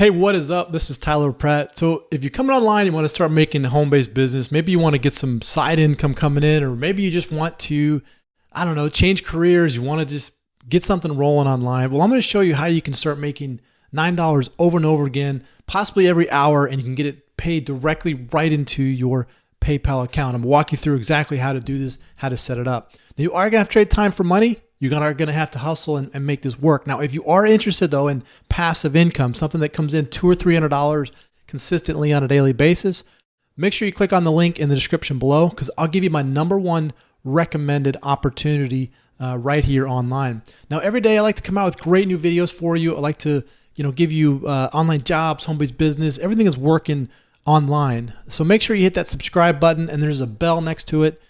Hey, what is up? This is Tyler Pratt. So, if you're coming online, you want to start making a home based business, maybe you want to get some side income coming in, or maybe you just want to, I don't know, change careers, you want to just get something rolling online. Well, I'm going to show you how you can start making $9 over and over again, possibly every hour, and you can get it paid directly right into your PayPal account. I'm going to walk you through exactly how to do this, how to set it up. Now, you are going to have to trade time for money. You're gonna, going to have to hustle and, and make this work. Now, if you are interested though in passive income, something that comes in two or three hundred dollars consistently on a daily basis, make sure you click on the link in the description below because I'll give you my number one recommended opportunity uh, right here online. Now, every day I like to come out with great new videos for you. I like to you know give you uh, online jobs, home-based business, everything is working online. So make sure you hit that subscribe button and there's a bell next to it.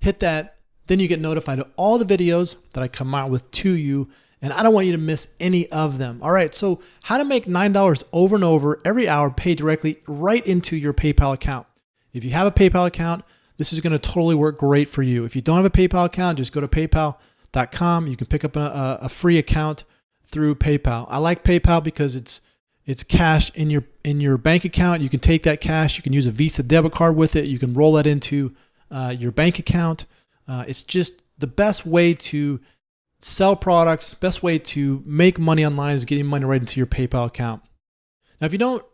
Hit that then you get notified of all the videos that I come out with to you, and I don't want you to miss any of them. All right, so how to make $9 over and over every hour paid directly right into your PayPal account. If you have a PayPal account, this is gonna totally work great for you. If you don't have a PayPal account, just go to paypal.com. You can pick up a, a free account through PayPal. I like PayPal because it's it's cash in your in your bank account. You can take that cash. You can use a Visa debit card with it. You can roll that into uh, your bank account. Uh, it's just the best way to sell products, best way to make money online is getting money right into your PayPal account. Now, if you don't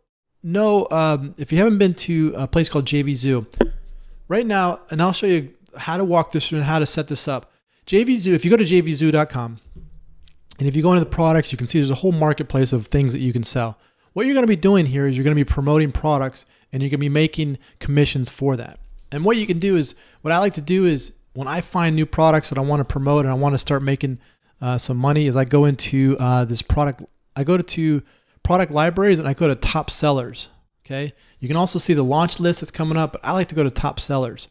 know, um, if you haven't been to a place called JVZoo, right now, and I'll show you how to walk this through and how to set this up. JVZoo, if you go to jvzoo.com, and if you go into the products, you can see there's a whole marketplace of things that you can sell. What you're going to be doing here is you're going to be promoting products and you're going to be making commissions for that. And what you can do is, what I like to do is when I find new products that I want to promote and I want to start making uh, some money, is I go into uh, this product. I go to product libraries and I go to top sellers. Okay, you can also see the launch list that's coming up, but I like to go to top sellers.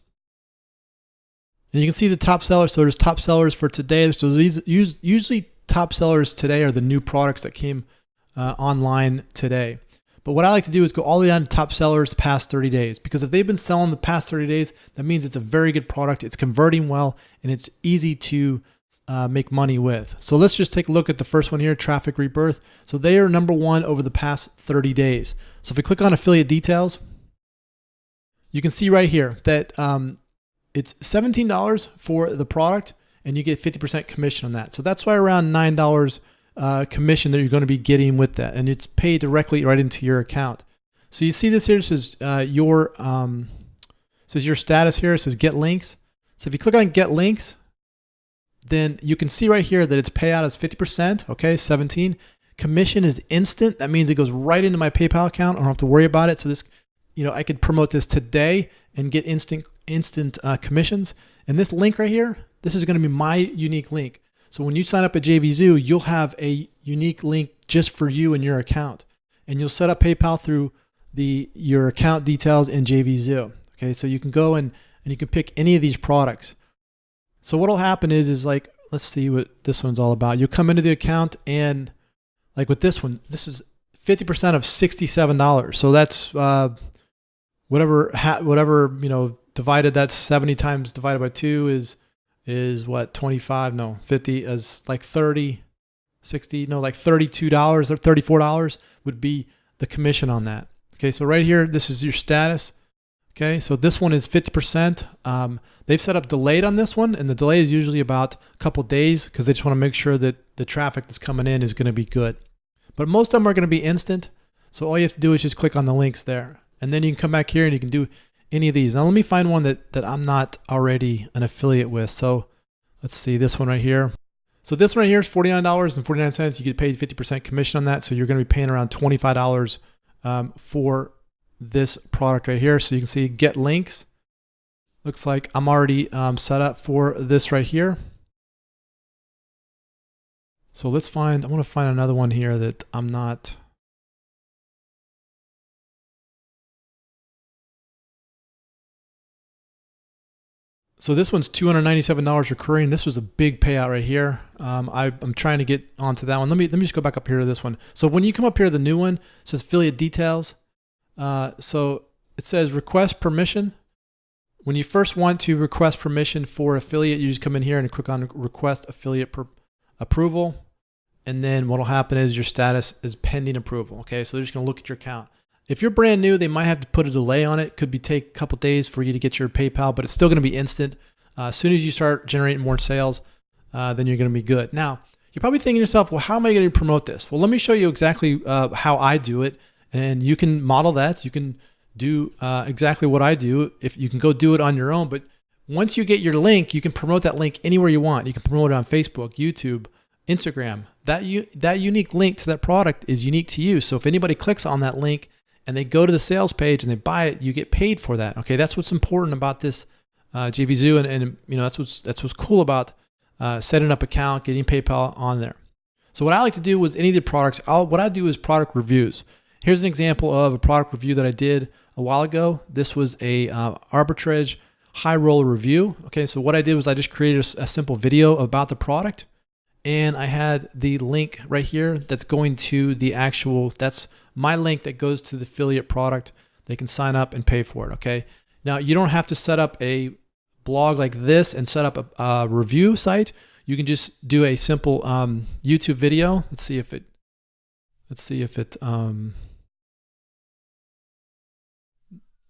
And you can see the top sellers. So there's top sellers for today. So these usually top sellers today are the new products that came uh, online today. But what I like to do is go all the way down to top sellers past 30 days because if they've been selling the past 30 days, that means it's a very good product. It's converting well and it's easy to uh, make money with. So let's just take a look at the first one here, Traffic Rebirth. So they are number one over the past 30 days. So if we click on affiliate details, you can see right here that um, it's $17 for the product and you get 50% commission on that. So that's why around $9 uh, commission that you're going to be getting with that, and it's paid directly right into your account. So you see this here. It says uh, your um, says your status here. It says get links. So if you click on get links, then you can see right here that its payout is 50%. Okay, 17. Commission is instant. That means it goes right into my PayPal account. I don't have to worry about it. So this, you know, I could promote this today and get instant instant uh, commissions. And this link right here, this is going to be my unique link. So when you sign up at JVZoo, you'll have a unique link just for you and your account. And you'll set up PayPal through the your account details in JVZoo. Okay, so you can go and, and you can pick any of these products. So what'll happen is is like let's see what this one's all about. You'll come into the account and like with this one, this is 50% of $67. So that's uh, whatever whatever, you know, divided that's 70 times divided by 2 is is what 25 no 50 is like 30 60 no like $32 or $34 would be the commission on that. Okay so right here this is your status. Okay so this one is 50% um, they've set up delayed on this one and the delay is usually about a couple days because they just want to make sure that the traffic that's coming in is going to be good. But most of them are going to be instant so all you have to do is just click on the links there. And then you can come back here and you can do any of these. Now let me find one that, that I'm not already an affiliate with. So let's see this one right here. So this one right here is $49.49. You get paid 50% commission on that. So you're going to be paying around $25 um, for this product right here. So you can see get links. Looks like I'm already um, set up for this right here. So let's find, I want to find another one here that I'm not So this one's $297 recurring. This was a big payout right here. Um, I, am trying to get onto that one. Let me let me just go back up here to this one. So when you come up here, the new one says affiliate details. Uh, so it says request permission. When you first want to request permission for affiliate, you just come in here and click on request affiliate approval. and then what'll happen is your status is pending approval. Okay, so they're just gonna look at your account. If you're brand new, they might have to put a delay on it. Could be take a couple days for you to get your PayPal, but it's still gonna be instant. Uh, as soon as you start generating more sales, uh, then you're gonna be good. Now, you're probably thinking to yourself, well, how am I going to promote this? Well, let me show you exactly uh, how I do it, and you can model that. You can do uh, exactly what I do. If you can go do it on your own, but once you get your link, you can promote that link anywhere you want. You can promote it on Facebook, YouTube, Instagram. That you that unique link to that product is unique to you. So if anybody clicks on that link and they go to the sales page and they buy it, you get paid for that. Okay, that's what's important about this uh, JVZoo, and, and you know that's what's that's what's cool about uh, setting up account, getting PayPal on there. So what I like to do was any of the products, I'll, what I do is product reviews. Here's an example of a product review that I did a while ago. This was a uh, arbitrage high roller review. Okay, so what I did was I just created a, a simple video about the product and I had the link right here that's going to the actual, that's my link that goes to the affiliate product. They can sign up and pay for it, okay? Now, you don't have to set up a blog like this and set up a, a review site, you can just do a simple um, YouTube video. Let's see if it, let's see if it, um,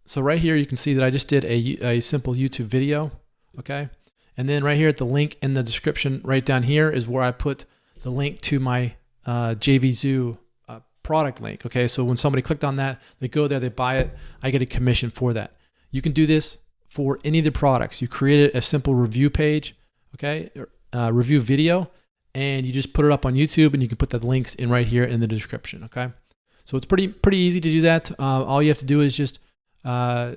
so right here you can see that I just did a, a simple YouTube video, okay? And then right here at the link in the description right down here is where I put the link to my uh, JVZoo uh, product link, okay? So when somebody clicked on that, they go there, they buy it, I get a commission for that. You can do this for any of the products. You create a simple review page, okay, uh, review video, and you just put it up on YouTube and you can put the links in right here in the description, okay? So it's pretty pretty easy to do that. Uh, all you have to do is just, uh,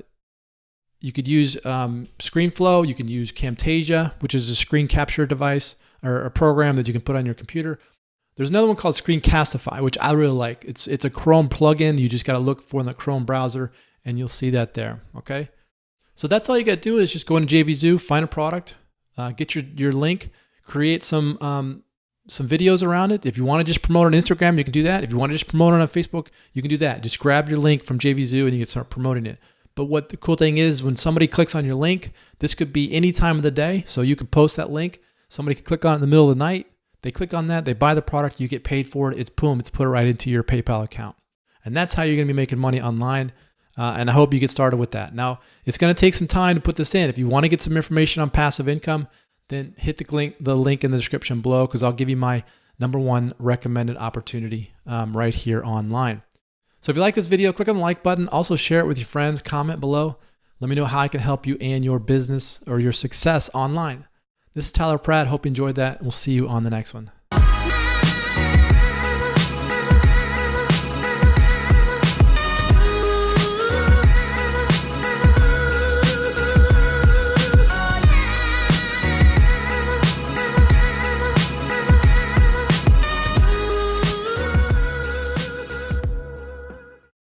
you could use um, ScreenFlow, you can use Camtasia, which is a screen capture device or a program that you can put on your computer. There's another one called Screencastify, which I really like. It's it's a Chrome plugin. You just got to look for in the Chrome browser, and you'll see that there. Okay. So that's all you got to do is just go into JVZoo, find a product, uh, get your, your link, create some um, some videos around it. If you want to just promote on Instagram, you can do that. If you want to just promote it on Facebook, you can do that. Just grab your link from JVZoo and you can start promoting it. But what the cool thing is when somebody clicks on your link, this could be any time of the day. So you can post that link. Somebody could click on it in the middle of the night. They click on that, they buy the product, you get paid for it. It's boom, it's put right into your PayPal account. And that's how you're going to be making money online. Uh, and I hope you get started with that. Now, it's going to take some time to put this in. If you want to get some information on passive income, then hit the link, the link in the description below because I'll give you my number one recommended opportunity um, right here online. So if you like this video, click on the like button. Also share it with your friends. Comment below. Let me know how I can help you and your business or your success online. This is Tyler Pratt. Hope you enjoyed that. We'll see you on the next one.